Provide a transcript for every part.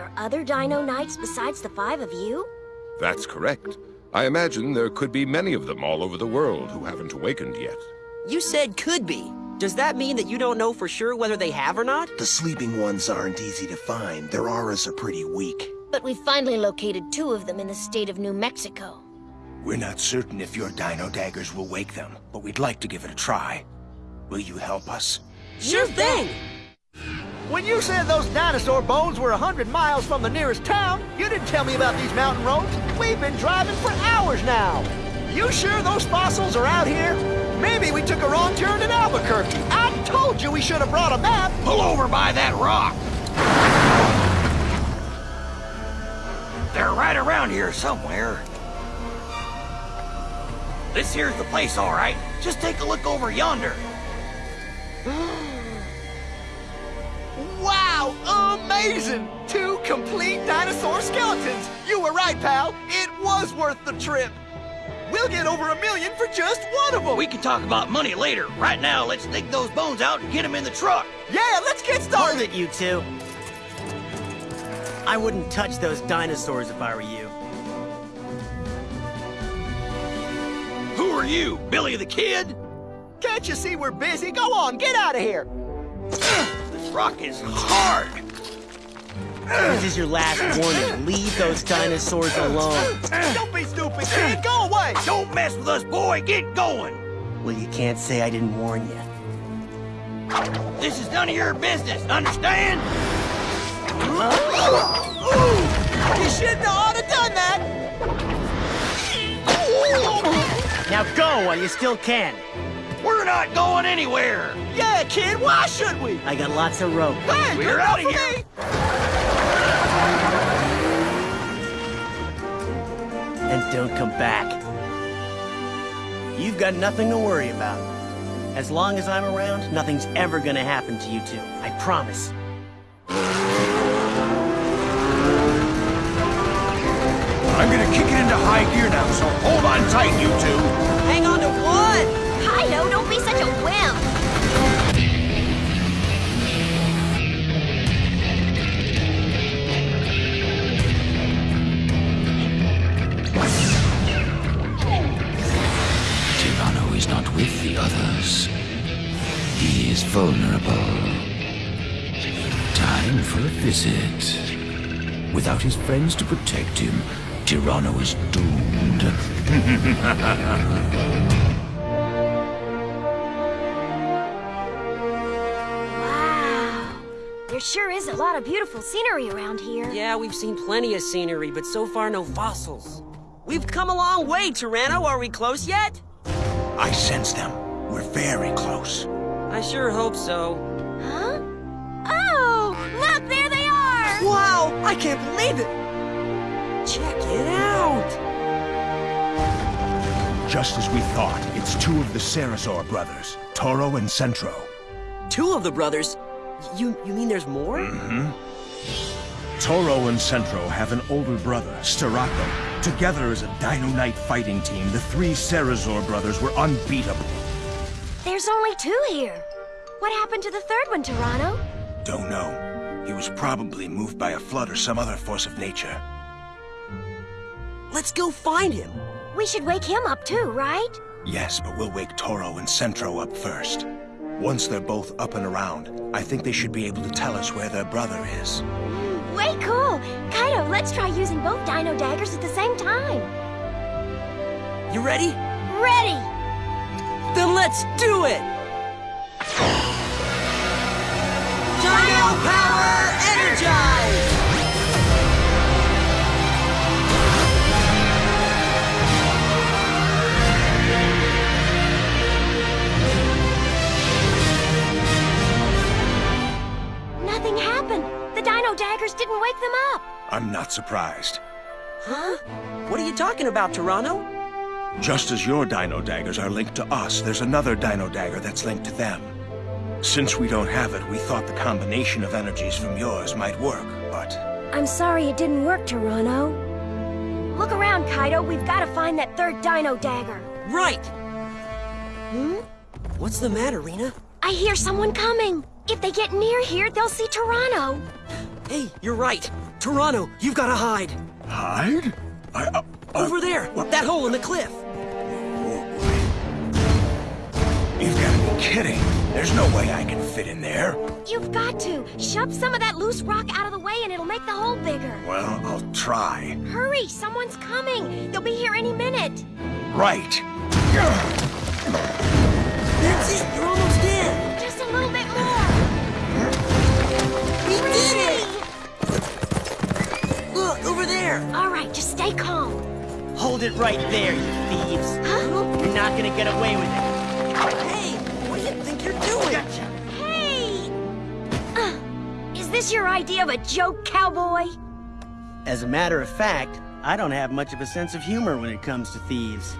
there are other Dino Knights besides the five of you? That's correct. I imagine there could be many of them all over the world who haven't awakened yet. You said could be. Does that mean that you don't know for sure whether they have or not? The sleeping ones aren't easy to find. Their auras are pretty weak. But we finally located two of them in the state of New Mexico. We're not certain if your dino daggers will wake them, but we'd like to give it a try. Will you help us? Sure thing! When you said those dinosaur bones were a hundred miles from the nearest town, you didn't tell me about these mountain roads. We've been driving for hours now. You sure those fossils are out here? Maybe we took a wrong turn in Albuquerque. I told you we should have brought a map. Pull over by that rock. They're right around here somewhere. This here's the place, all right. Just take a look over yonder. Wow, amazing! Two complete dinosaur skeletons. You were right, pal. It was worth the trip. We'll get over a million for just one of them. We can talk about money later. Right now, let's dig those bones out and get them in the truck. Yeah, let's get Hold started. it, you two. I wouldn't touch those dinosaurs if I were you. Who are you, Billy the Kid? Can't you see we're busy? Go on, get out of here. Rock is hard. This is your last warning. Leave those dinosaurs alone. Don't be stupid, kid. Go away. Don't mess with us, boy. Get going. Well, you can't say I didn't warn you. This is none of your business, understand? You shouldn't have oughta done that. Now go while you still can. We're not going anywhere. Yeah, kid, why should we? I got lots of rope. Hey, We're good outta enough for here. me. And don't come back. You've got nothing to worry about. As long as I'm around, nothing's ever gonna happen to you two. I promise. I'm gonna kick it into high gear now, so hold on tight, you two. Hang on is vulnerable. Time for a visit. Without his friends to protect him, Tyranno is doomed. Wow. There sure is a lot of beautiful scenery around here. Yeah, we've seen plenty of scenery, but so far no fossils. We've come a long way, Tyranno. Are we close yet? I sense them. We're very close. I sure hope so. Huh? Oh! Look, there they are! Wow, I can't believe it. Check it out! Just as we thought, it's two of the Ceresor brothers, Toro and Centro. Two of the brothers. You you mean there's more? Mm-hmm. Toro and Centro have an older brother, Styraco. Together as a Dino Knight fighting team, the three Ceresor brothers were unbeatable. There's only two here. What happened to the third one, Tyranno? Don't know. He was probably moved by a flood or some other force of nature. Let's go find him. We should wake him up too, right? Yes, but we'll wake Toro and Centro up first. Once they're both up and around, I think they should be able to tell us where their brother is. Mm, way cool! Kaido, let's try using both dino daggers at the same time. You ready? Ready! Then let's do it! Dino Power Energize! Nothing happened. The dino daggers didn't wake them up. I'm not surprised. Huh? What are you talking about, Tyranno? Just as your dino daggers are linked to us, there's another dino dagger that's linked to them. Since we don't have it, we thought the combination of energies from yours might work, but... I'm sorry it didn't work, Tyranno. Look around, Kaido. We've got to find that third dino dagger. Right! Hmm? What's the matter, Rena? I hear someone coming. If they get near here, they'll see Tyranno. Hey, you're right. Tyranno, you've got to hide. Hide? I, uh, Over there, that hole in the cliff. Kidding. There's no way I can fit in there. You've got to. Shove some of that loose rock out of the way and it'll make the hole bigger. Well, I'll try. Hurry, someone's coming. They'll be here any minute. Right. That's it, you're almost in. Just a little bit more. We did it! Look, over there. All right, just stay calm. Hold it right there, you thieves. Huh? You're not gonna get away with it. This your idea of a joke, cowboy? As a matter of fact, I don't have much of a sense of humor when it comes to thieves.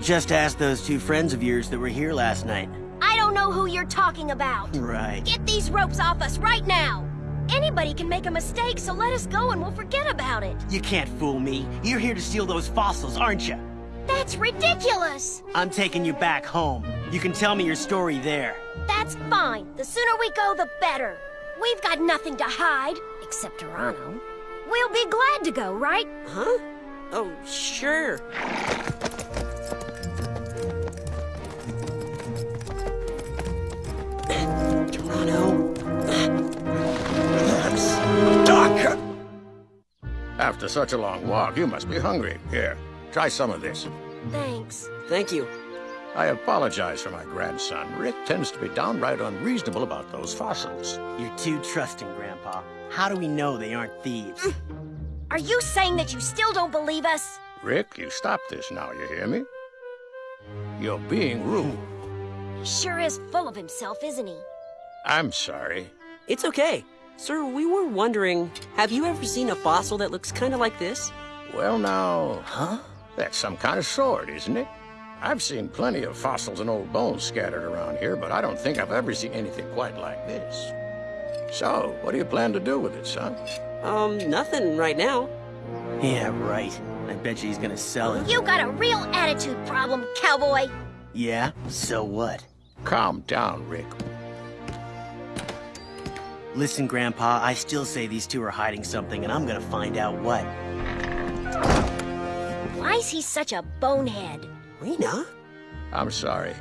Just ask those two friends of yours that were here last night. I don't know who you're talking about. Right. Get these ropes off us right now. Anybody can make a mistake, so let us go and we'll forget about it. You can't fool me. You're here to steal those fossils, aren't you? That's ridiculous. I'm taking you back home. You can tell me your story there. That's fine. The sooner we go, the better. We've got nothing to hide, except Tyranno. We'll be glad to go, right? Huh? Oh, sure. Tyranno. Doc! After such a long walk, you must be hungry. Here, try some of this. Thanks. Thank you. I apologize for my grandson. Rick tends to be downright unreasonable about those fossils. You're too trusting, Grandpa. How do we know they aren't thieves? Mm. Are you saying that you still don't believe us? Rick, you stop this now, you hear me? You're being rude. He sure is full of himself, isn't he? I'm sorry. It's okay. Sir, we were wondering, have you ever seen a fossil that looks kind of like this? Well, now... Huh? That's some kind of sword, isn't it? I've seen plenty of fossils and old bones scattered around here, but I don't think I've ever seen anything quite like this. So, what do you plan to do with it, son? Um, nothing right now. yeah, right. I bet you he's gonna sell it. You got a real attitude problem, cowboy. Yeah? So what? Calm down, Rick. Listen, Grandpa, I still say these two are hiding something, and I'm gonna find out what. Why's he such a bonehead? Rena? I'm sorry.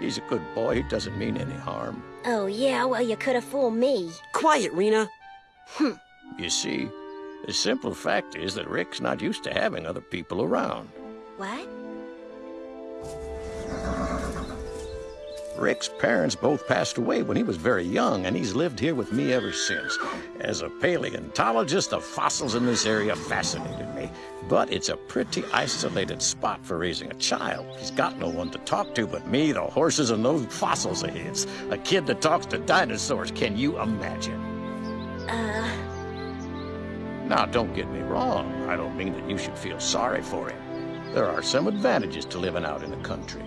He's a good boy. He doesn't mean any harm. Oh, yeah, well, you could have fooled me. Quiet, Rena. Hmm. You see, the simple fact is that Rick's not used to having other people around. What? Rick's parents both passed away when he was very young, and he's lived here with me ever since. As a paleontologist, the fossils in this area fascinated me. But it's a pretty isolated spot for raising a child. He's got no one to talk to but me, the horses, and those fossils of his. A kid that talks to dinosaurs, can you imagine? Uh, Now, don't get me wrong. I don't mean that you should feel sorry for him. There are some advantages to living out in the country.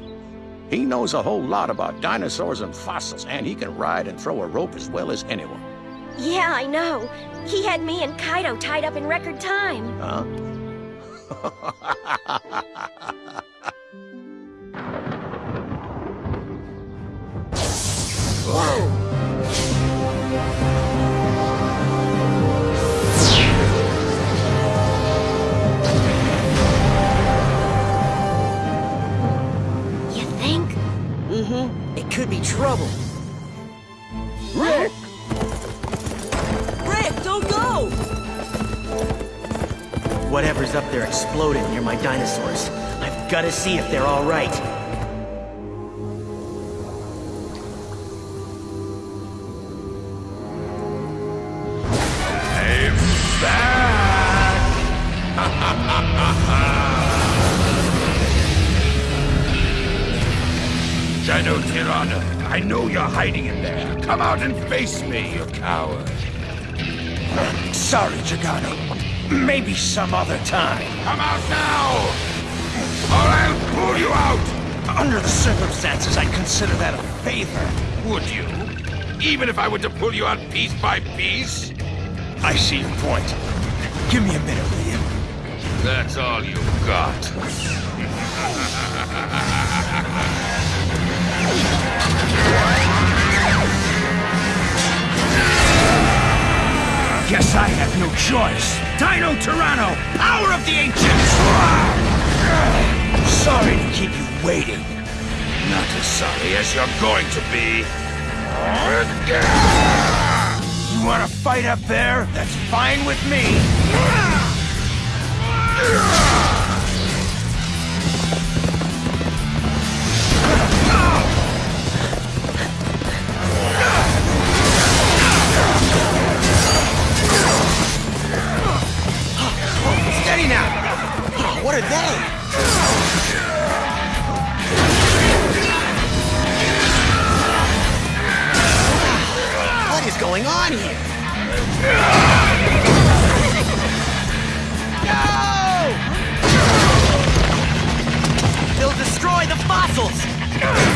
He knows a whole lot about dinosaurs and fossils, and he can ride and throw a rope as well as anyone. yeah, I know. He had me and Kaido tied up in record time. Huh? dinosaurs. I've gotta see if they're all right. Dino Tyranno, I know you're hiding in there. Come out and face me, you coward. Sorry, Gigano. Maybe some other time. Come out now! Or I'll pull you out! Under the circumstances, I'd consider that a favor. Would you? Even if I were to pull you out piece by piece? I see your point. Give me a minute, will you? That's all you've got. choice! Dino Tyranno, power of the ancients! Sorry to keep you waiting. Not as sorry as you're going to be. You wanna fight up there? That's fine with me. What are they? What is going on here? No! They'll destroy the fossils!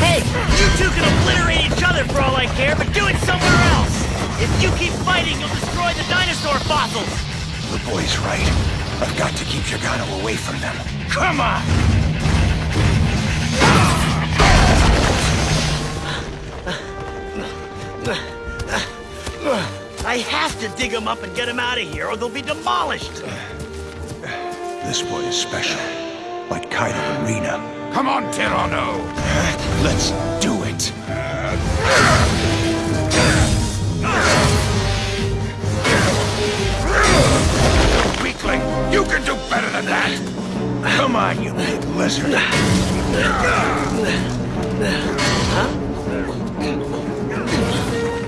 Hey, you two can obliterate each other for all I care, but do it somewhere else! If you keep fighting, you'll destroy the dinosaur fossils! The boy's right. I've got to keep Gigano away from them. Come on! I have to dig them up and get them out of here, or they'll be demolished! This boy is special. Like Kaido and Rena. Come on, Tyranno! Let's do it! Lizard.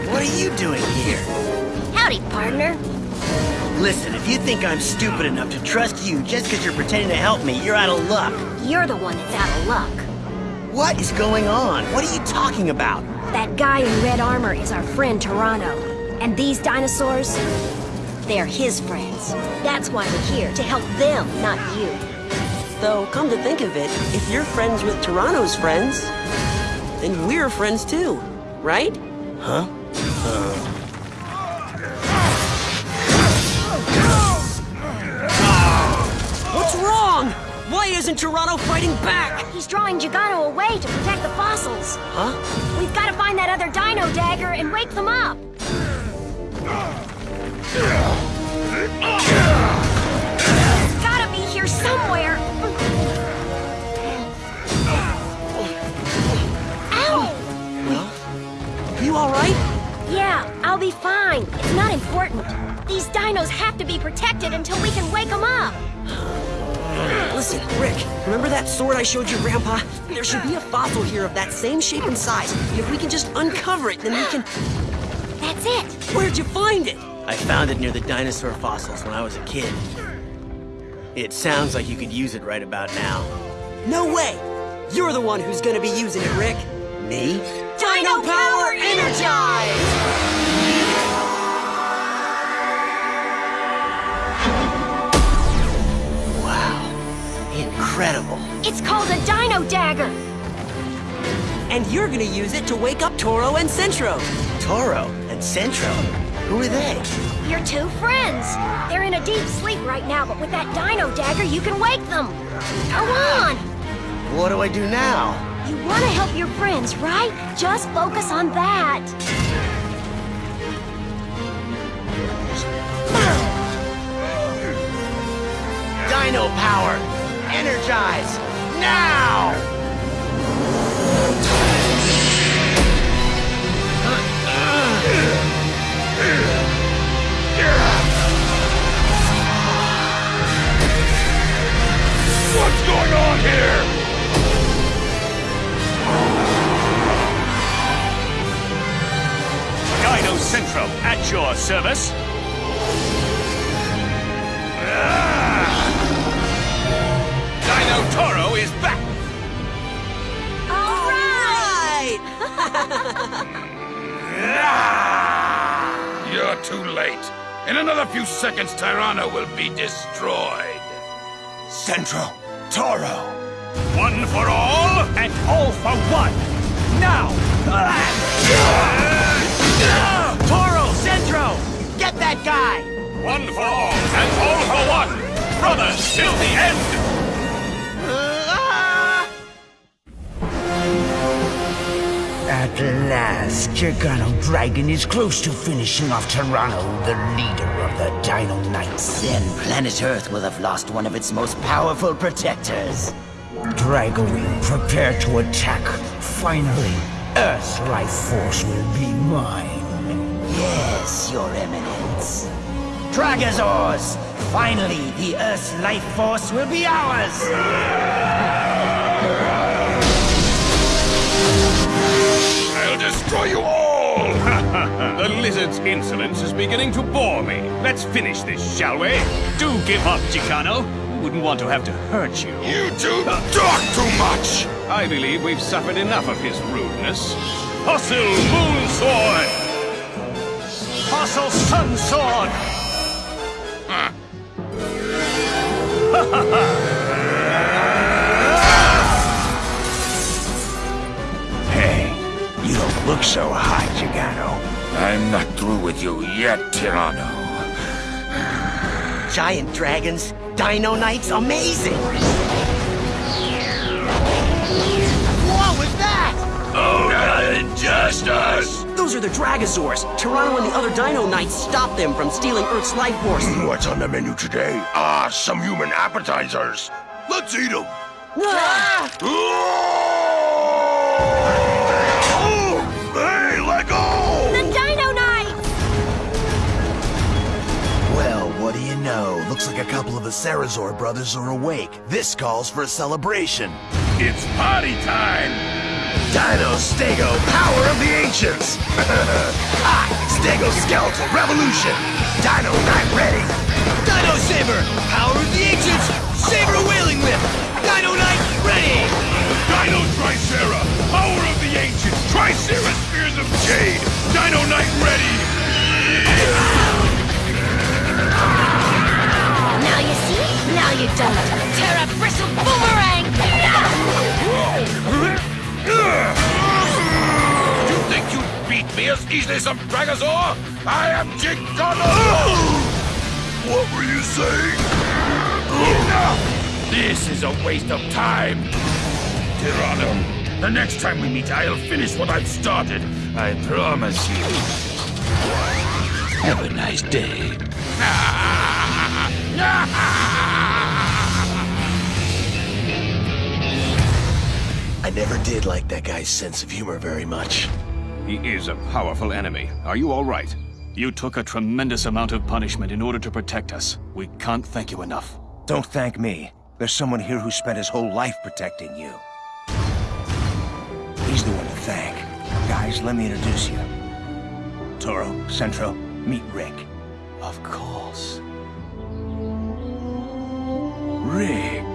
What are you doing here? Howdy, partner. Listen, if you think I'm stupid enough to trust you just because you're pretending to help me, you're out of luck. You're the one that's out of luck. What is going on? What are you talking about? That guy in red armor is our friend Tyranno. And these dinosaurs, they're his friends. That's why we're here, to help them, not you. Though, come to think of it, if you're friends with Tyranno's friends, then we're friends too, right? Huh? Uh. What's wrong? Why isn't Tyranno fighting back? He's drawing Gigano away to protect the fossils. Huh? We've got to find that other dino dagger and wake them up. It's gotta be here somewhere. You alright? Yeah, I'll be fine. It's not important. These dinos have to be protected until we can wake them up. Listen, Rick, remember that sword I showed your grandpa? There should be a fossil here of that same shape and size. And if we can just uncover it, then we can... That's it. Where'd you find it? I found it near the dinosaur fossils when I was a kid. It sounds like you could use it right about now. No way! You're the one who's gonna be using it, Rick. Me? Dino Power Energize! Wow. Incredible. It's called a dino dagger. And you're gonna use it to wake up Toro and Centro. Toro and Centro. Who are they? Your two friends. They're in a deep sleep right now, but with that dino dagger, you can wake them. Go on. What do I do now? You want to help your friends, right? Just focus on that. Dino power! Energize! Now! What's going on here? At your service. Ah! Dino Toro is back! All right. Ah! You're too late. In another few seconds, Tyranno will be destroyed. Centro, Toro. One for all, and all for one. Now! Toro! Centro! Get that guy! One for all, and all for one. Brothers till the end. Ah! At At last, Gigano Dragon is close to finishing off Tyranno, the leader of the Dino Knights. Then planet Earth will have lost one of its most powerful protectors. Dragowing, prepare to attack. Finally, Earth's life force will be mine. Yes, Your Eminence. Dragosaurs! Finally, the Earth's life force will be ours! I'll destroy you all! the lizard's insolence is beginning to bore me. Let's finish this, shall we? Do give up, Gigano. We wouldn't want to have to hurt you. You two talk too much! I believe we've suffered enough of his rudeness. Fossil Moon Sword! Fossil Sun Sword! Hey, you don't look so hot, Gigano. I'm not through with you yet, Tyranno. Giant dragons, Dino Knights, amazing! Those are the Dragosaurs. Tyranno and the other Dino Knights stopped them from stealing Earth's life force. What's on the menu today? Ah, some human appetizers. Let's eat them. Ah! Hey, let go! The Dino Knights! Well, what do you know? Looks like a couple of the Sarazor brothers are awake. This calls for a celebration. It's party time! Dino Stego, power of the ancients! ah, Stego Skeletal Revolution! Dino Knight ready! Dino Saber, me as easily as some Dragosaur? I am Gigano! What were you saying? This is a waste of time! Tyranno, the next time we meet, I'll finish what I've started. I promise you. Have a nice day. I never did like that guy's sense of humor very much. He is a powerful enemy. Are you all right? You took a tremendous amount of punishment in order to protect us. We can't thank you enough. Don't thank me. There's someone here who spent his whole life protecting you. He's the one to thank. Guys, let me introduce you. Toro, Centro, meet Rick. Of course. Rick.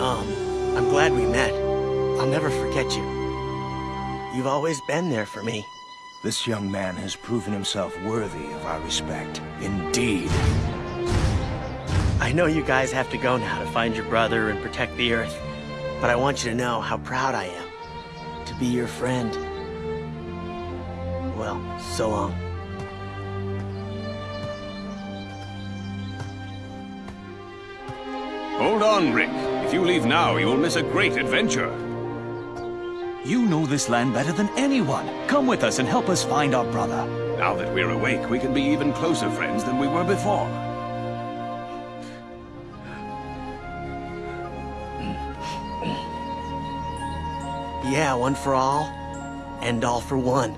Um, I'm glad we met. I'll never forget you. You've always been there for me. This young man has proven himself worthy of our respect. Indeed. I know you guys have to go now to find your brother and protect the Earth, but I want you to know how proud I am to be your friend. Well, so long. Hold on, Rick. If you leave now, you will miss a great adventure. You know this land better than anyone. Come with us and help us find our brother. Now that we're awake, we can be even closer friends than we were before. Yeah, one for all, and all for one.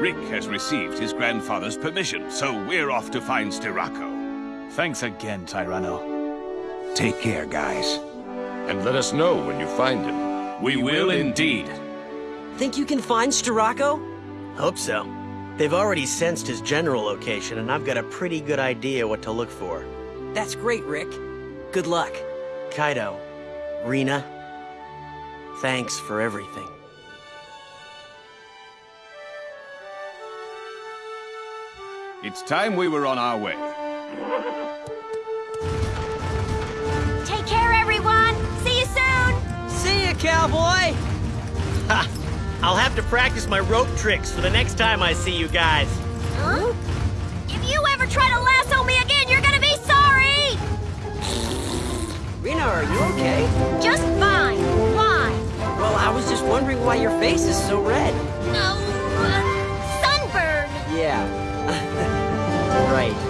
Rick has received his grandfather's permission, so we're off to find Styraco. Thanks again, Tyranno. Take care, guys. And let us know when you find him. We will indeed. Think you can find Styraco? Hope so. They've already sensed his general location, and I've got a pretty good idea what to look for. That's great, Rick. Good luck. Kaido, Rena, thanks for everything. It's time we were on our way. Take care, everyone! See you soon! See ya, cowboy! Ha! I'll have to practice my rope tricks for the next time I see you guys. Huh? If you ever try to lasso me again, you're gonna be sorry! Sabrina, are you okay? Just fine. Why? Well, I was just wondering why your face is so red. No. Uh, sunburn. Yeah. right.